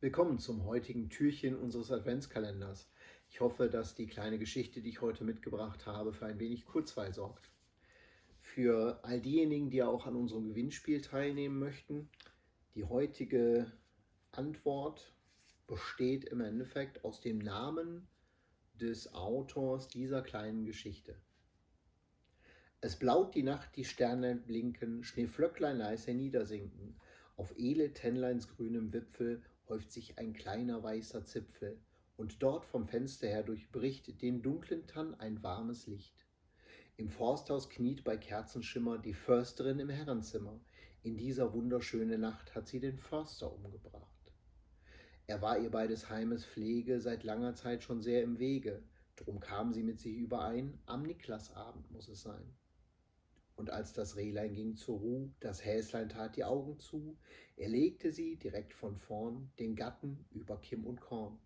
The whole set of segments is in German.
Willkommen zum heutigen Türchen unseres Adventskalenders. Ich hoffe, dass die kleine Geschichte, die ich heute mitgebracht habe, für ein wenig Kurzweil sorgt. Für all diejenigen, die auch an unserem Gewinnspiel teilnehmen möchten, die heutige Antwort besteht im Endeffekt aus dem Namen des Autors dieser kleinen Geschichte. Es blaut die Nacht, die Sterne blinken, Schneeflöcklein leise niedersinken, auf edle Tennleins grünem Wipfel häuft sich ein kleiner weißer Zipfel, und dort vom Fenster her durchbricht den dunklen Tann ein warmes Licht. Im Forsthaus kniet bei Kerzenschimmer die Försterin im Herrenzimmer. In dieser wunderschönen Nacht hat sie den Förster umgebracht. Er war ihr bei des Heimes Pflege seit langer Zeit schon sehr im Wege, drum kam sie mit sich überein, am Niklasabend muss es sein. Und als das Rehlein ging zur Ruh, das Häslein tat die Augen zu, er legte sie direkt von vorn, den Gatten über Kimm und Korn.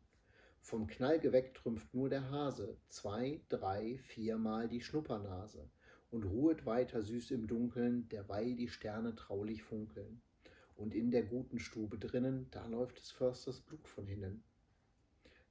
Vom Knall geweckt trümpft nur der Hase, zwei, drei, viermal die Schnuppernase und ruhet weiter süß im Dunkeln, derweil die Sterne traulich funkeln. Und in der guten Stube drinnen, da läuft des Försters Blut von hinnen.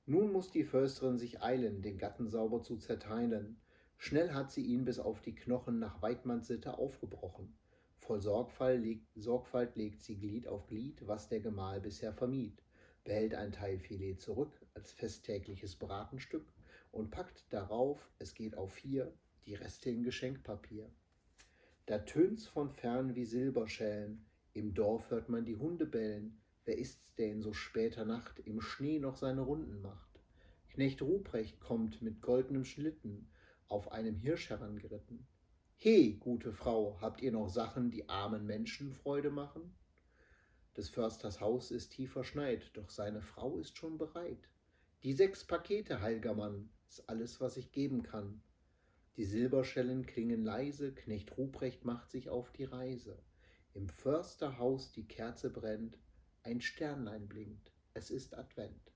Nun muss die Försterin sich eilen, den Gatten sauber zu zerteilen, Schnell hat sie ihn bis auf die Knochen nach Weidmanns Sitte aufgebrochen. Voll Sorgfalt legt, Sorgfalt legt sie Glied auf Glied, was der Gemahl bisher vermied, behält ein Teil Filet zurück als festtägliches Bratenstück und packt darauf, es geht auf vier, die Reste in Geschenkpapier. Da tönt's von fern wie Silberschellen, im Dorf hört man die Hunde bellen, wer ist's, der in so später Nacht im Schnee noch seine Runden macht? Knecht Ruprecht kommt mit goldenem Schlitten, auf einem Hirsch herangeritten. He, gute Frau, habt ihr noch Sachen, die armen Menschen Freude machen? Des Försters Haus ist tief verschneit, doch seine Frau ist schon bereit. Die sechs Pakete, heilger Mann, ist alles, was ich geben kann. Die Silberschellen klingen leise, Knecht Ruprecht macht sich auf die Reise. Im Försterhaus die Kerze brennt, ein Sternlein blinkt, es ist Advent.